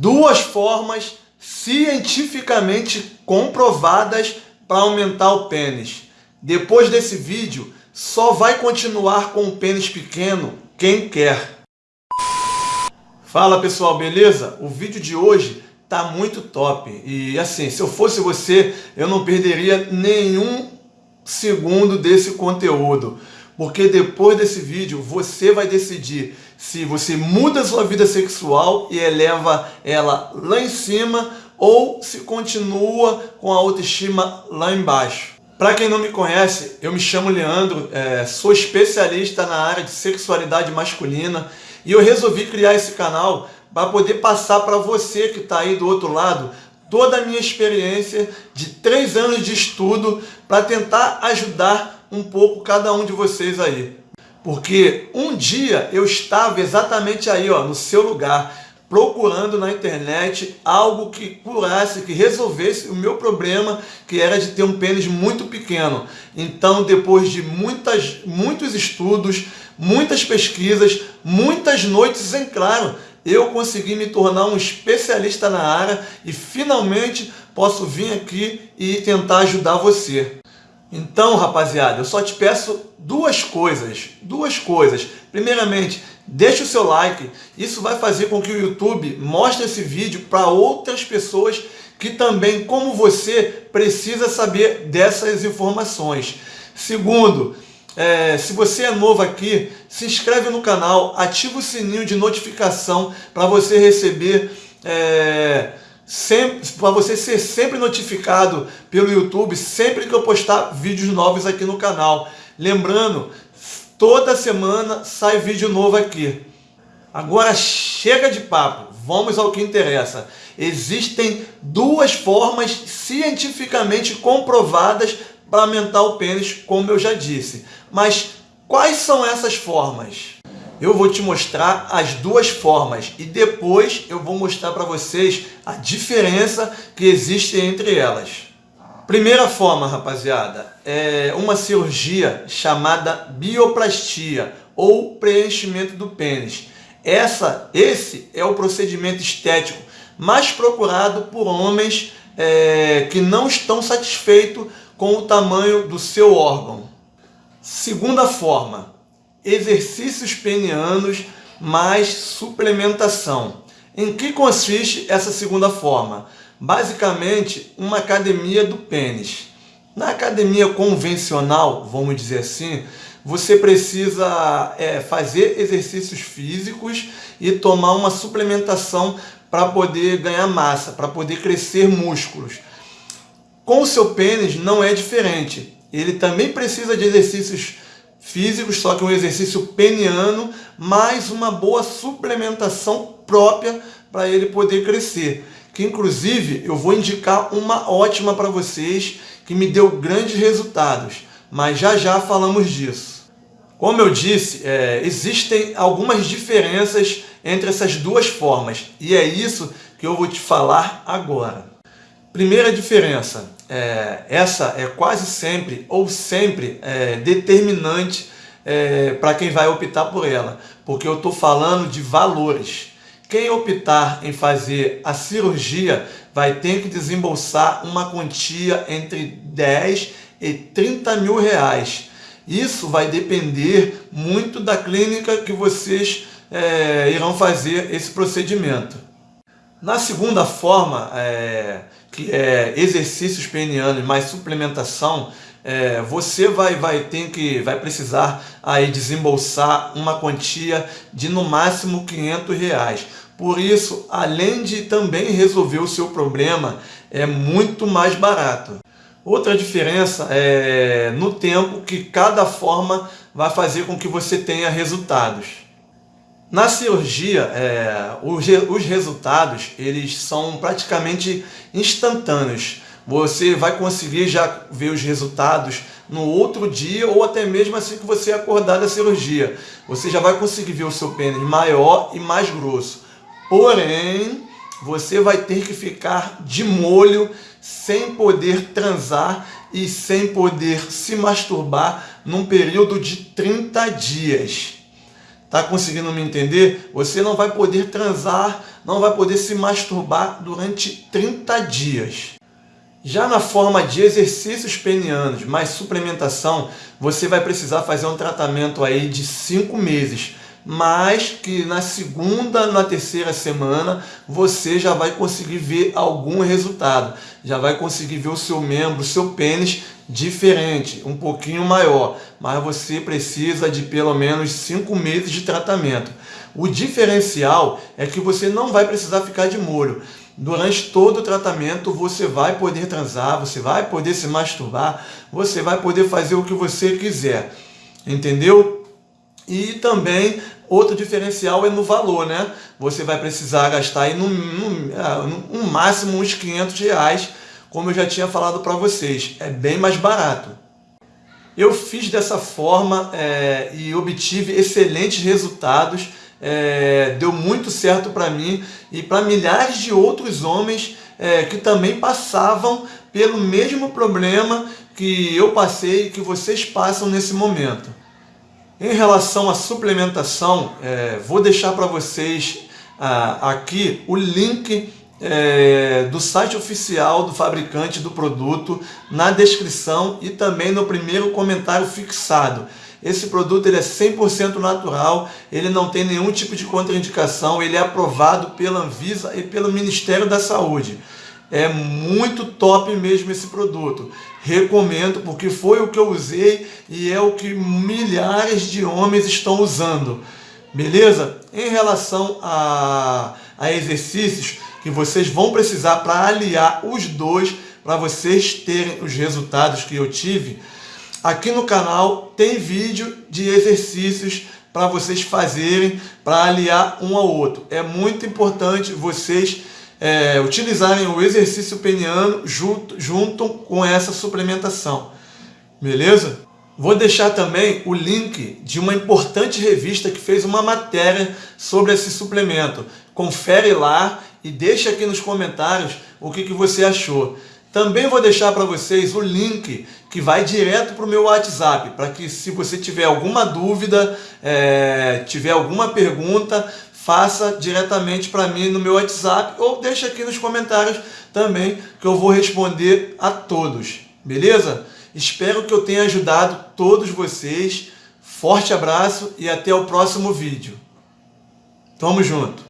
duas formas cientificamente comprovadas para aumentar o pênis. Depois desse vídeo, só vai continuar com o pênis pequeno quem quer. Fala pessoal, beleza? O vídeo de hoje tá muito top. E assim, se eu fosse você, eu não perderia nenhum segundo desse conteúdo. Porque depois desse vídeo, você vai decidir se você muda sua vida sexual e eleva ela lá em cima ou se continua com a autoestima lá embaixo. Para quem não me conhece, eu me chamo Leandro, é, sou especialista na área de sexualidade masculina e eu resolvi criar esse canal para poder passar para você que está aí do outro lado toda a minha experiência de três anos de estudo para tentar ajudar um pouco cada um de vocês aí. Porque um dia eu estava exatamente aí, ó, no seu lugar, procurando na internet algo que curasse, que resolvesse o meu problema, que era de ter um pênis muito pequeno. Então, depois de muitas, muitos estudos, muitas pesquisas, muitas noites em claro, eu consegui me tornar um especialista na área e finalmente posso vir aqui e tentar ajudar você. Então, rapaziada, eu só te peço duas coisas, duas coisas. Primeiramente, deixe o seu like, isso vai fazer com que o YouTube mostre esse vídeo para outras pessoas que também, como você, precisa saber dessas informações. Segundo, é, se você é novo aqui, se inscreve no canal, ativa o sininho de notificação para você receber... É, para você ser sempre notificado pelo YouTube sempre que eu postar vídeos novos aqui no canal. Lembrando, toda semana sai vídeo novo aqui. Agora chega de papo, vamos ao que interessa. Existem duas formas cientificamente comprovadas para aumentar o pênis, como eu já disse. Mas quais são essas formas? Eu vou te mostrar as duas formas e depois eu vou mostrar para vocês a diferença que existe entre elas. Primeira forma, rapaziada, é uma cirurgia chamada bioplastia ou preenchimento do pênis. Essa, esse é o procedimento estético mais procurado por homens é, que não estão satisfeitos com o tamanho do seu órgão. Segunda forma, exercícios penianos mais suplementação. Em que consiste essa segunda forma? Basicamente, uma academia do pênis. Na academia convencional, vamos dizer assim, você precisa é, fazer exercícios físicos e tomar uma suplementação para poder ganhar massa, para poder crescer músculos. Com o seu pênis não é diferente. Ele também precisa de exercícios físicos, só que um exercício peniano, mais uma boa suplementação própria para ele poder crescer. Que inclusive eu vou indicar uma ótima para vocês, que me deu grandes resultados, mas já já falamos disso. Como eu disse, é, existem algumas diferenças entre essas duas formas, e é isso que eu vou te falar agora. Primeira diferença, é, essa é quase sempre ou sempre é, determinante é, para quem vai optar por ela, porque eu estou falando de valores. Quem optar em fazer a cirurgia vai ter que desembolsar uma quantia entre 10 e 30 mil reais. Isso vai depender muito da clínica que vocês é, irão fazer esse procedimento. Na segunda forma, é, é exercícios penianos mais suplementação, é, você vai, vai ter que vai precisar aí desembolsar uma quantia de no máximo 500 reais. Por isso, além de também resolver o seu problema, é muito mais barato. Outra diferença é no tempo que cada forma vai fazer com que você tenha resultados. Na cirurgia, é, os, os resultados eles são praticamente instantâneos. Você vai conseguir já ver os resultados no outro dia ou até mesmo assim que você acordar da cirurgia. Você já vai conseguir ver o seu pênis maior e mais grosso. Porém, você vai ter que ficar de molho, sem poder transar e sem poder se masturbar num período de 30 dias. Tá conseguindo me entender? Você não vai poder transar, não vai poder se masturbar durante 30 dias. Já na forma de exercícios penianos mais suplementação, você vai precisar fazer um tratamento aí de 5 meses mas que na segunda, na terceira semana, você já vai conseguir ver algum resultado. Já vai conseguir ver o seu membro, o seu pênis diferente, um pouquinho maior. Mas você precisa de pelo menos 5 meses de tratamento. O diferencial é que você não vai precisar ficar de molho. Durante todo o tratamento você vai poder transar, você vai poder se masturbar, você vai poder fazer o que você quiser. Entendeu? E também outro diferencial é no valor, né? Você vai precisar gastar aí no, no, ah, no, máximo uns 500 reais, como eu já tinha falado para vocês. É bem mais barato. Eu fiz dessa forma é, e obtive excelentes resultados. É, deu muito certo para mim e para milhares de outros homens é, que também passavam pelo mesmo problema que eu passei e que vocês passam nesse momento. Em relação à suplementação, é, vou deixar para vocês ah, aqui o link é, do site oficial do fabricante do produto na descrição e também no primeiro comentário fixado. Esse produto ele é 100% natural, ele não tem nenhum tipo de contraindicação, ele é aprovado pela Anvisa e pelo Ministério da Saúde. É muito top mesmo esse produto. Recomendo porque foi o que eu usei e é o que milhares de homens estão usando. Beleza? Em relação a, a exercícios que vocês vão precisar para aliar os dois, para vocês terem os resultados que eu tive, aqui no canal tem vídeo de exercícios para vocês fazerem, para aliar um ao outro. É muito importante vocês é, utilizarem o exercício peniano junto, junto com essa suplementação. Beleza? Vou deixar também o link de uma importante revista que fez uma matéria sobre esse suplemento. Confere lá e deixa aqui nos comentários o que, que você achou. Também vou deixar para vocês o link que vai direto para o meu WhatsApp, para que se você tiver alguma dúvida, é, tiver alguma pergunta, faça diretamente para mim no meu WhatsApp ou deixa aqui nos comentários também que eu vou responder a todos, beleza? Espero que eu tenha ajudado todos vocês. Forte abraço e até o próximo vídeo. Tamo junto!